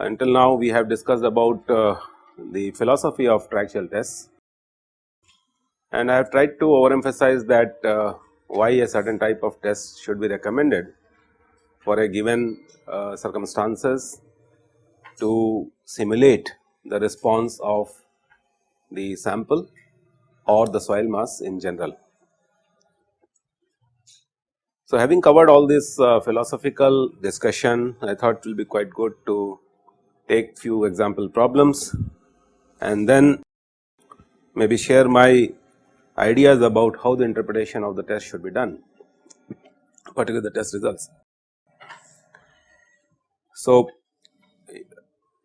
Until now we have discussed about uh, the philosophy of triaxial tests. And I have tried to overemphasize that uh, why a certain type of test should be recommended for a given uh, circumstances to simulate the response of the sample or the soil mass in general. So, having covered all this uh, philosophical discussion I thought it will be quite good to take few example problems and then maybe share my ideas about how the interpretation of the test should be done particularly the test results. So,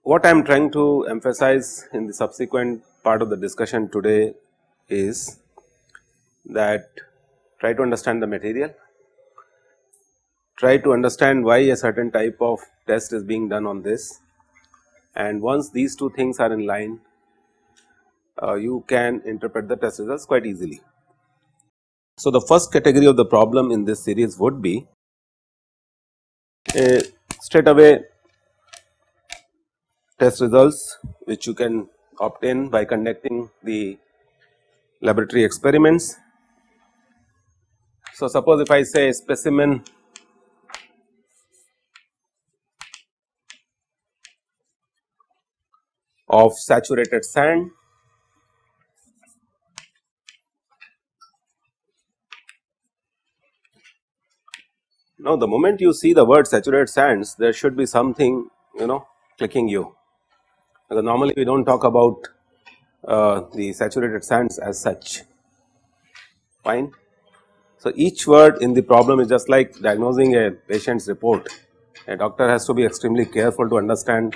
what I am trying to emphasize in the subsequent part of the discussion today is that try to understand the material, try to understand why a certain type of test is being done on this and once these two things are in line uh, you can interpret the test results quite easily. So, the first category of the problem in this series would be a straight away test results which you can obtain by conducting the laboratory experiments. So, suppose if I say specimen of saturated sand Now, the moment you see the word saturated sands there should be something you know clicking you because normally we do not talk about uh, the saturated sands as such fine. So, each word in the problem is just like diagnosing a patient's report a doctor has to be extremely careful to understand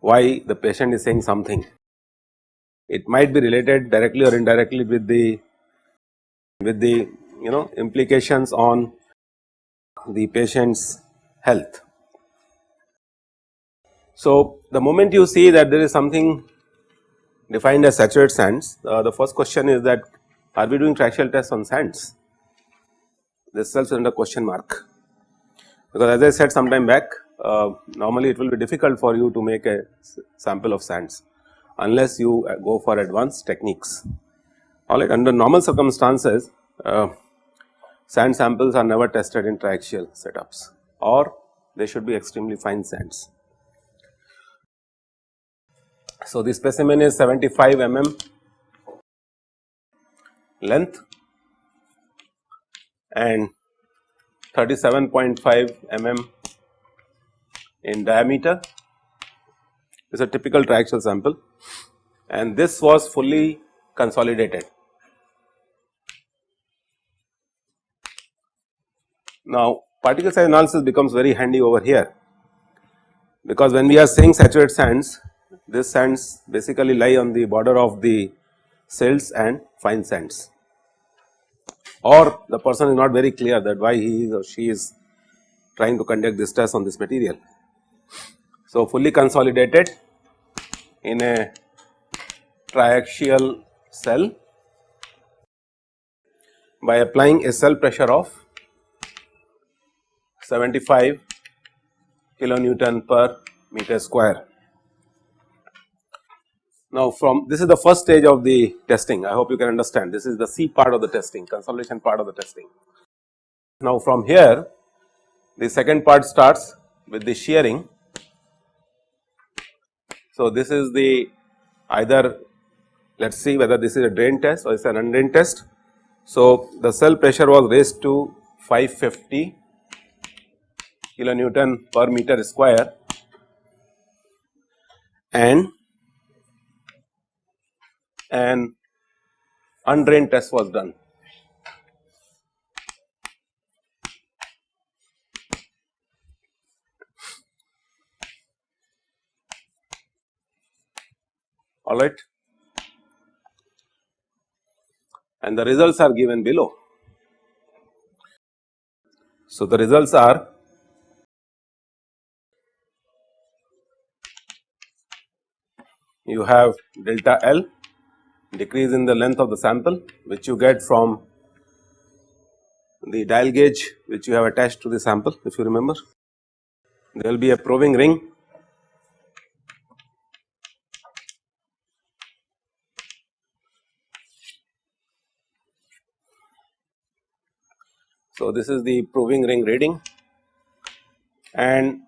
why the patient is saying something. It might be related directly or indirectly with the with the you know implications on the patient's health. So, the moment you see that there is something defined as saturated sands, uh, the first question is that are we doing triaxial tests on sands? This is under question mark because as I said some time back uh, normally it will be difficult for you to make a sample of sands unless you uh, go for advanced techniques. Alright under normal circumstances uh, sand samples are never tested in triaxial setups or they should be extremely fine sands. So, the specimen is 75 mm length and 37.5 mm in diameter is a typical triaxial sample and this was fully consolidated. Now, particle size analysis becomes very handy over here because when we are saying saturated sands, these sands basically lie on the border of the silts and fine sands or the person is not very clear that why he or she is trying to conduct this test on this material. So, fully consolidated in a triaxial cell by applying a cell pressure of 75 kilonewton per meter square. Now, from this is the first stage of the testing I hope you can understand this is the C part of the testing consolidation part of the testing. Now, from here the second part starts with the shearing. So, this is the either let us see whether this is a drain test or it is an undrained test. So, the cell pressure was raised to 550 kilonewton per meter square and an undrained test was done. alright and the results are given below. So, the results are you have delta L decrease in the length of the sample which you get from the dial gauge which you have attached to the sample if you remember. There will be a proving ring So, this is the proving ring reading and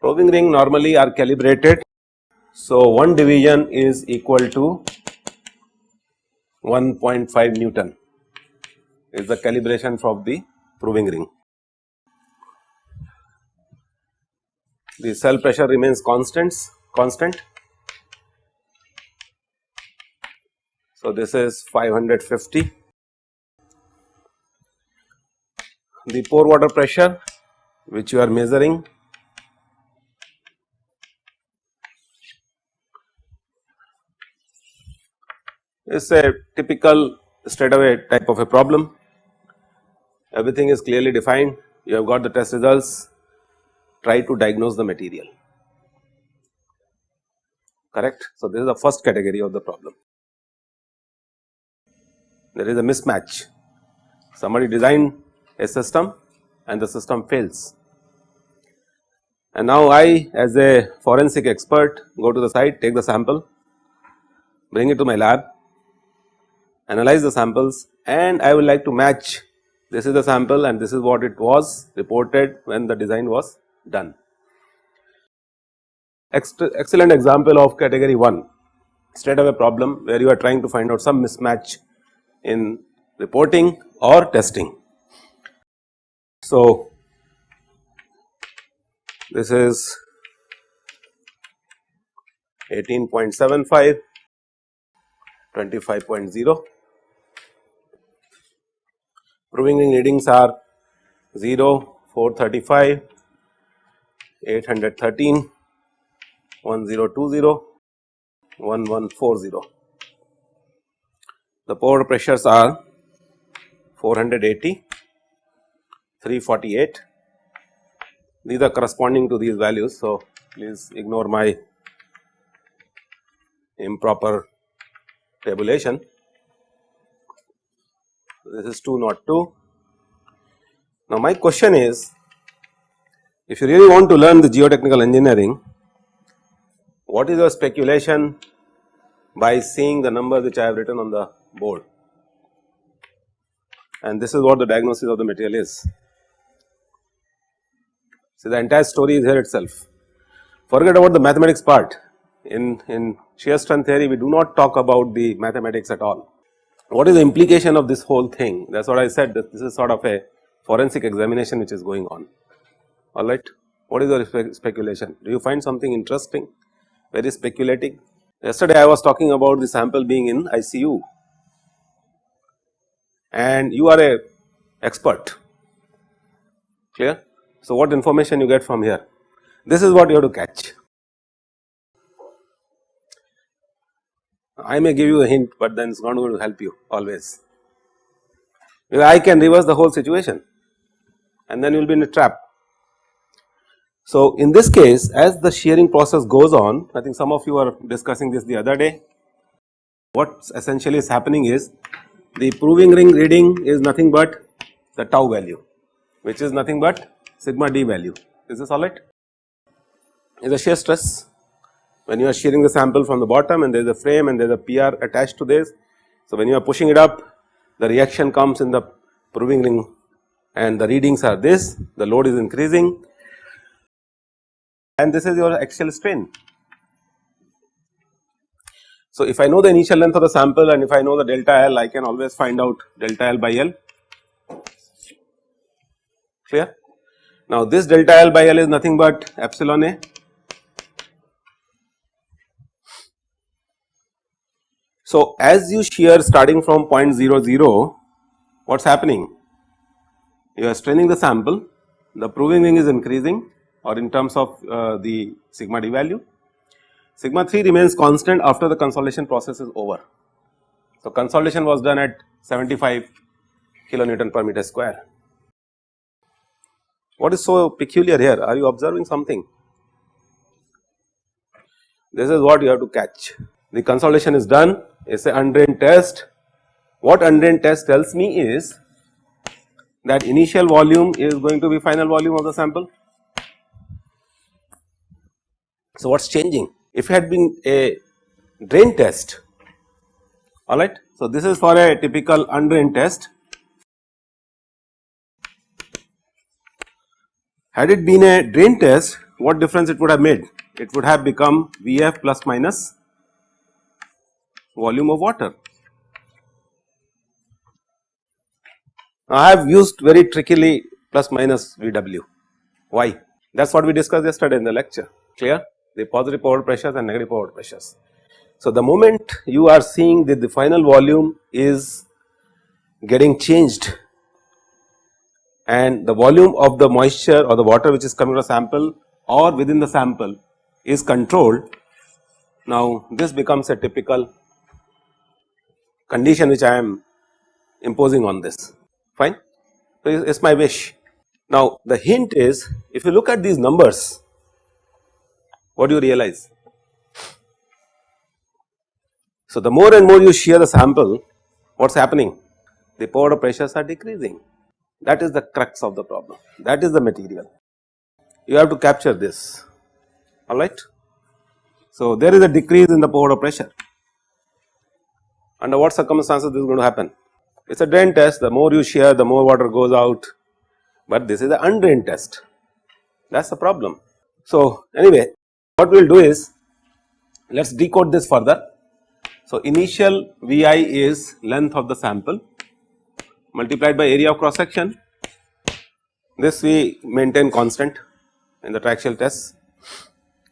proving ring normally are calibrated. So, one division is equal to 1.5 Newton is the calibration of the proving ring. The cell pressure remains constants constant. So, this is 550 the pore water pressure which you are measuring is a typical straightaway type of a problem. Everything is clearly defined, you have got the test results, try to diagnose the material, correct. So, this is the first category of the problem. There is a mismatch, somebody designed a system and the system fails. And now I as a forensic expert go to the site, take the sample, bring it to my lab, analyze the samples and I would like to match this is the sample and this is what it was reported when the design was done. Excellent example of category 1 straight away problem where you are trying to find out some mismatch in reporting or testing. So, this is 18.75, 25.0. Proving ring readings are 0, 435, 813, 1020, 1140. The pore pressures are 480, 348 these are corresponding to these values. So, please ignore my improper tabulation. This is 2 not 2. Now, my question is if you really want to learn the geotechnical engineering, what is your speculation by seeing the number which I have written on the board and this is what the diagnosis of the material is. See the entire story is here itself. Forget about the mathematics part. In, in shear strength theory, we do not talk about the mathematics at all. What is the implication of this whole thing? That is what I said this is sort of a forensic examination which is going on, alright. What is your spe speculation? Do you find something interesting, very speculative? Yesterday I was talking about the sample being in ICU and you are a expert, clear? So, what information you get from here? This is what you have to catch. I may give you a hint, but then it is not going to help you always. I can reverse the whole situation and then you will be in a trap. So, in this case as the shearing process goes on, I think some of you are discussing this the other day. What essentially is happening is the proving ring reading is nothing but the tau value, which is nothing but sigma d value is this alright is a shear stress when you are shearing the sample from the bottom and there is a frame and there is a PR attached to this. So, when you are pushing it up the reaction comes in the proving ring and the readings are this the load is increasing and this is your axial strain. So, if I know the initial length of the sample and if I know the delta L I can always find out delta L by L clear. Now this delta L by L is nothing but epsilon A. So as you shear starting from 0.00 what is happening? You are straining the sample, the proving ring is increasing or in terms of uh, the sigma d value. Sigma 3 remains constant after the consolidation process is over. So consolidation was done at 75 kilonewton per meter square. What is so peculiar here? Are you observing something? This is what you have to catch. The consolidation is done, is a undrained test. What undrained test tells me is that initial volume is going to be final volume of the sample. So, what is changing? If it had been a drain test, alright. So, this is for a typical undrained test. Had it been a drain test, what difference it would have made? It would have become Vf plus minus volume of water. I have used very trickily plus minus Vw. Why? That is what we discussed yesterday in the lecture, clear? The positive forward pressures and negative forward pressures. So, the moment you are seeing that the final volume is getting changed and the volume of the moisture or the water which is coming to the sample or within the sample is controlled. Now, this becomes a typical condition which I am imposing on this fine. So, it is my wish. Now, the hint is if you look at these numbers what do you realize? So, the more and more you shear the sample what is happening? The pore pressures are decreasing that is the crux of the problem that is the material you have to capture this alright. So, there is a decrease in the pore pressure under what circumstances this is going to happen. It is a drain test. The more you shear the more water goes out. But this is an undrained test. That is the problem. So, anyway what we will do is let us decode this further. So, initial Vi is length of the sample multiplied by area of cross section. This we maintain constant in the triaxial test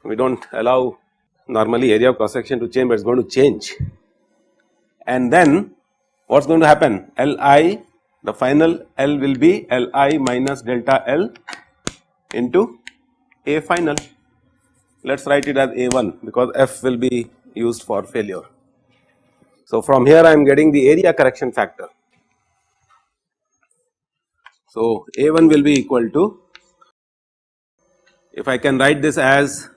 we do not allow normally area of cross section to change but it is going to change and then what is going to happen Li the final L will be Li minus delta L into A final let us write it as A1 because F will be used for failure. So, from here I am getting the area correction factor. So, A1 will be equal to if I can write this as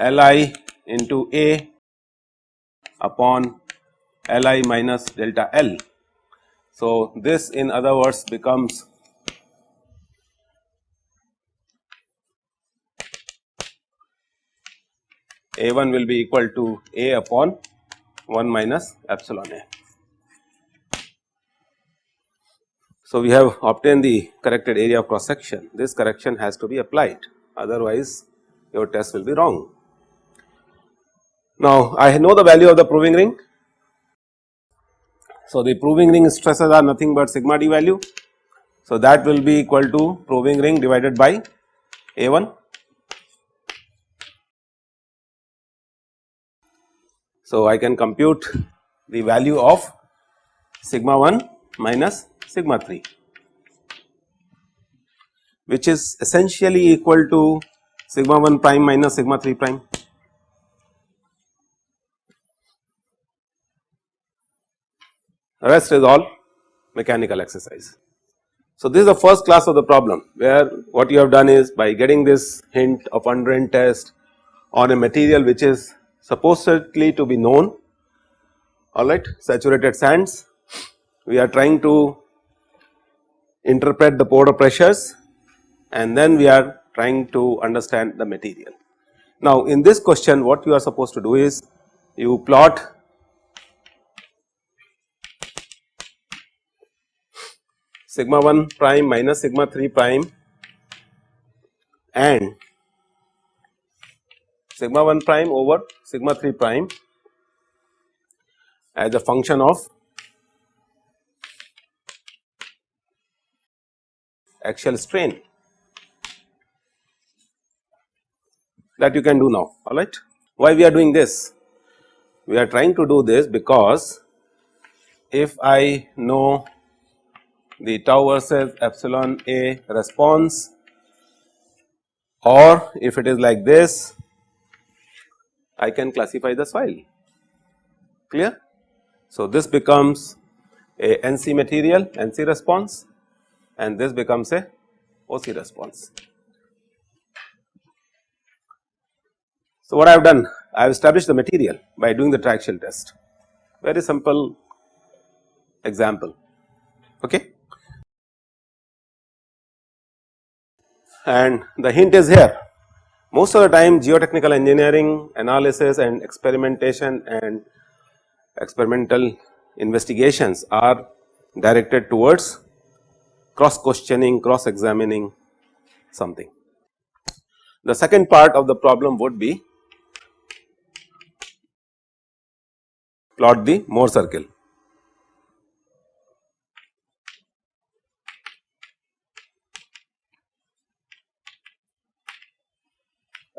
Li into A upon Li minus delta L. So, this in other words becomes A1 will be equal to A upon 1 minus epsilon A. So, we have obtained the corrected area of cross section this correction has to be applied otherwise your test will be wrong. Now, I know the value of the proving ring. So, the proving ring stresses are nothing but sigma d value. So, that will be equal to proving ring divided by A1. So, I can compute the value of sigma 1 minus sigma 3 which is essentially equal to sigma 1 prime minus sigma 3 prime. Rest is all mechanical exercise. So, this is the first class of the problem where what you have done is by getting this hint of undrained test on a material which is supposedly to be known alright saturated sands we are trying to interpret the pore pressures and then we are trying to understand the material. Now in this question what you are supposed to do is you plot sigma 1 prime minus sigma 3 prime and sigma 1 prime over sigma 3 prime as a function of axial strain that you can do now alright. Why we are doing this? We are trying to do this because if I know the tau versus epsilon A response or if it is like this I can classify the soil clear. So, this becomes a NC material NC response and this becomes a OC response. So, what I have done I have established the material by doing the triaxial test very simple example okay. And the hint is here most of the time geotechnical engineering analysis and experimentation and experimental investigations are directed towards cross questioning, cross examining something. The second part of the problem would be plot the Mohr circle.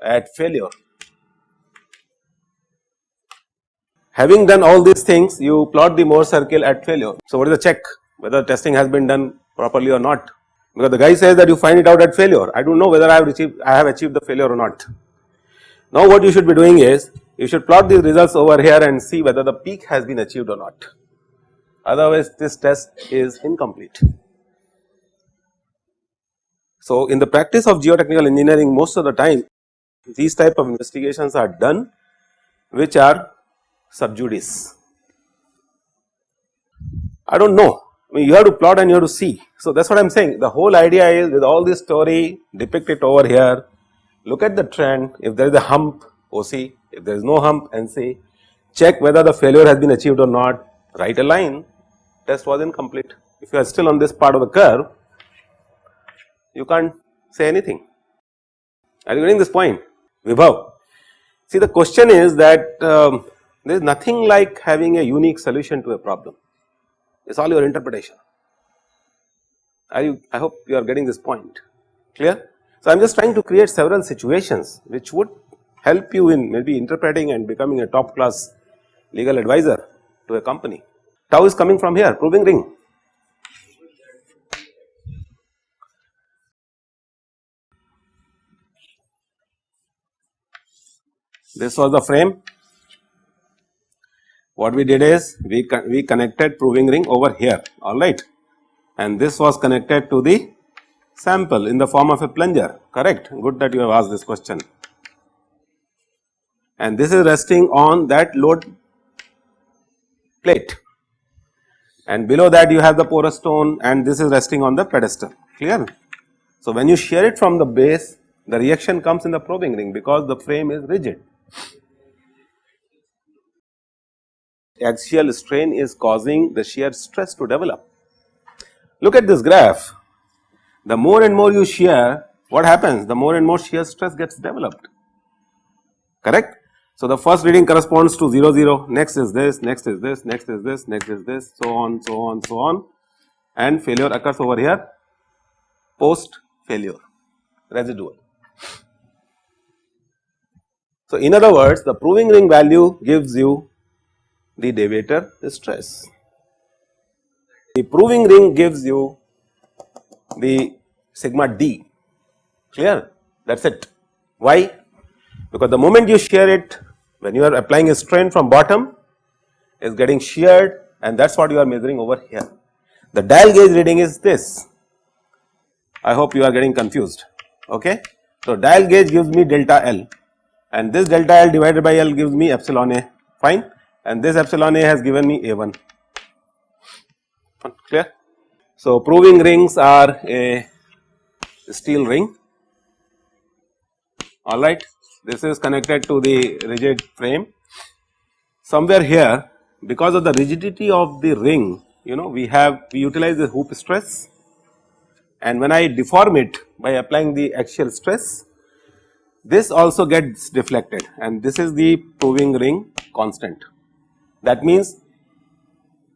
At failure. Having done all these things you plot the Mohr circle at failure. So, what is the check whether testing has been done properly or not because the guy says that you find it out at failure I do not know whether I have achieved I have achieved the failure or not. Now what you should be doing is you should plot these results over here and see whether the peak has been achieved or not otherwise this test is incomplete. So in the practice of geotechnical engineering most of the time these type of investigations are done which are sub judice. I do not know. I mean you have to plot and you have to see. So that is what I am saying. The whole idea is with all this story depict it over here. Look at the trend. If there is a hump oh, OC if there is no hump NC check whether the failure has been achieved or not. Write a line. Test was incomplete if you are still on this part of the curve you can't say anything. Are you getting this point Vibhav. See the question is that um, there is nothing like having a unique solution to a problem, it is all your interpretation. Are you, I hope you are getting this point clear. So, I am just trying to create several situations which would help you in maybe interpreting and becoming a top class legal advisor to a company. Tau is coming from here proving ring This was the frame. What we did is we, we connected proving ring over here. Alright and this was connected to the sample in the form of a plunger. Correct. Good that you have asked this question. And this is resting on that load plate. And below that you have the porous stone and this is resting on the pedestal. Clear. So, when you shear it from the base the reaction comes in the proving ring because the frame is rigid axial strain is causing the shear stress to develop. Look at this graph, the more and more you shear what happens? The more and more shear stress gets developed. Correct. So, the first reading corresponds to 0 0 next is this next is this next is this next is this so on so on so on. And failure occurs over here. Post failure residual. So, in other words the proving ring value gives you the deviator stress. The proving ring gives you the sigma d clear that is it. Why? Because the moment you shear it when you are applying a strain from bottom is getting sheared and that is what you are measuring over here. The dial gauge reading is this I hope you are getting confused okay. So dial gauge gives me delta L and this delta L divided by L gives me epsilon A. Fine. And this epsilon A has given me A1 clear. So, proving rings are a steel ring. Alright this is connected to the rigid frame. Somewhere here because of the rigidity of the ring you know we have we utilize the hoop stress. And when I deform it by applying the axial stress this also gets deflected and this is the proving ring constant that means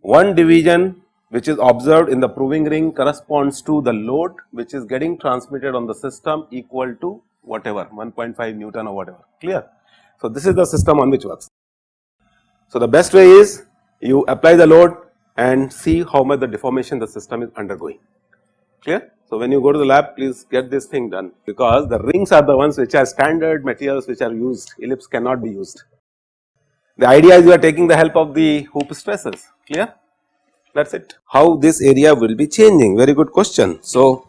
one division which is observed in the proving ring corresponds to the load which is getting transmitted on the system equal to whatever 1.5 Newton or whatever clear. So, this is the system on which works. So, the best way is you apply the load and see how much the deformation the system is undergoing clear. So, when you go to the lab please get this thing done because the rings are the ones which are standard materials which are used ellipse cannot be used. The idea is you are taking the help of the hoop stresses clear that is it. How this area will be changing very good question. So,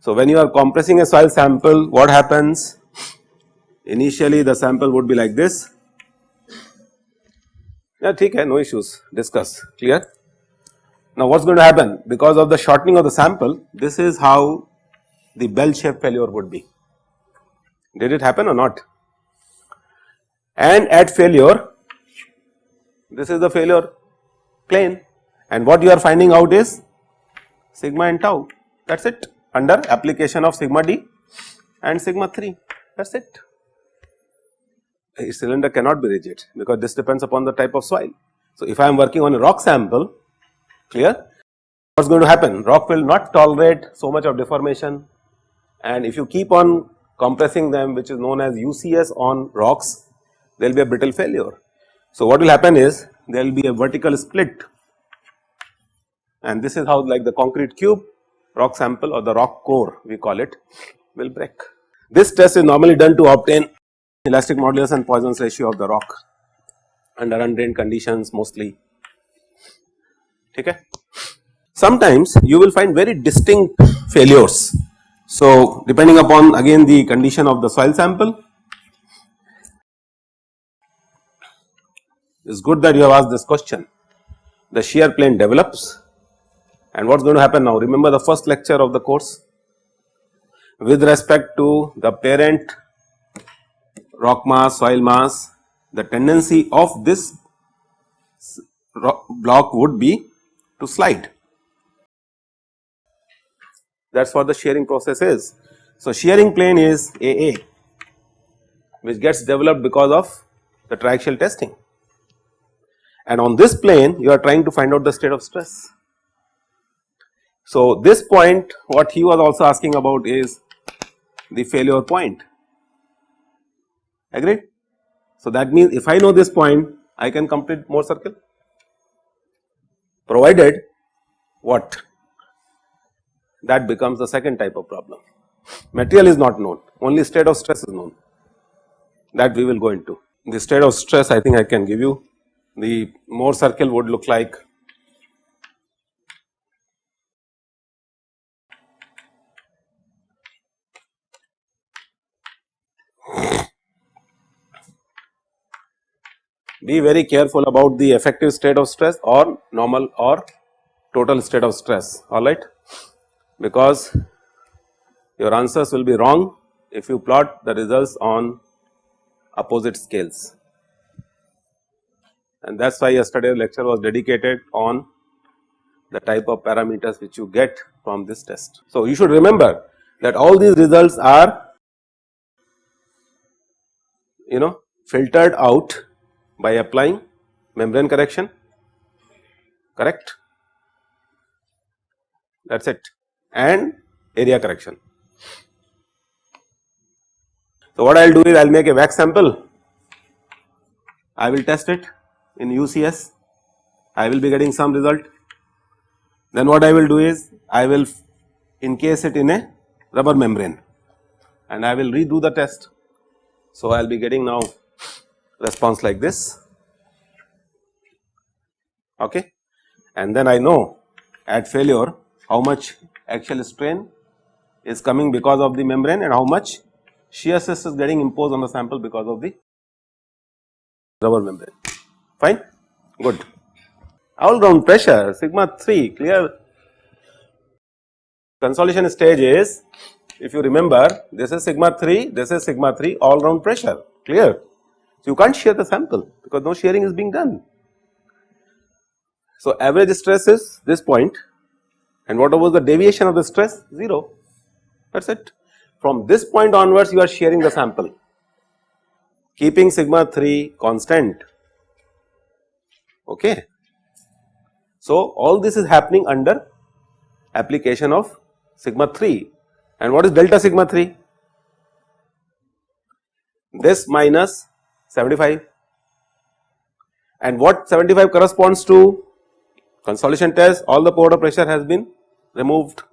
so when you are compressing a soil sample what happens initially the sample would be like this yeah ठीक है no issues discuss clear. Now what is going to happen? Because of the shortening of the sample this is how the bell shape failure would be. Did it happen or not? And at failure this is the failure plane. And what you are finding out is sigma and tau. That is it. Under application of sigma d and sigma 3 that is it. A cylinder cannot be rigid because this depends upon the type of soil. So, if I am working on a rock sample clear? What is going to happen? Rock will not tolerate so much of deformation. And if you keep on compressing them which is known as UCS on rocks there will be a brittle failure. So, what will happen is there will be a vertical split. And this is how like the concrete cube rock sample or the rock core we call it will break. This test is normally done to obtain elastic modulus and Poisson's ratio of the rock under undrained conditions mostly okay. Sometimes you will find very distinct failures. So, depending upon again the condition of the soil sample it is good that you have asked this question. The shear plane develops and what is going to happen now remember the first lecture of the course with respect to the parent rock mass soil mass the tendency of this block would be to slide that is what the shearing process is. So, shearing plane is AA which gets developed because of the triaxial testing and on this plane you are trying to find out the state of stress. So, this point what he was also asking about is the failure point agreed. So, that means if I know this point I can complete Mohr circle provided what that becomes the second type of problem. Material is not known only state of stress is known that we will go into. The state of stress I think I can give you the Mohr circle would look like be very careful about the effective state of stress or normal or total state of stress. Alright because your answers will be wrong if you plot the results on opposite scales. And that is why yesterday lecture was dedicated on the type of parameters which you get from this test. So, you should remember that all these results are you know filtered out by applying membrane correction. Correct? That is it. And area correction. So, what I will do is I will make a wax sample. I will test it in UCS I will be getting some result. Then what I will do is I will encase it in a rubber membrane. And I will redo the test. So, I will be getting now response like this. Okay? And then I know at failure how much axial strain is coming because of the membrane and how much shear stress is getting imposed on the sample because of the rubber membrane. Fine? Good. All round pressure sigma 3 clear? Consolidation stage is if you remember this is sigma 3 this is sigma 3 all round pressure clear. So, you can't shear the sample because no shearing is being done. So, average stress is this point and what was the deviation of the stress 0 that is it. From this point onwards you are shearing the sample keeping sigma 3 constant okay. So, all this is happening under application of sigma 3 and what is delta sigma 3? This minus 75 and what 75 corresponds to? Consolidation test all the pore pressure has been removed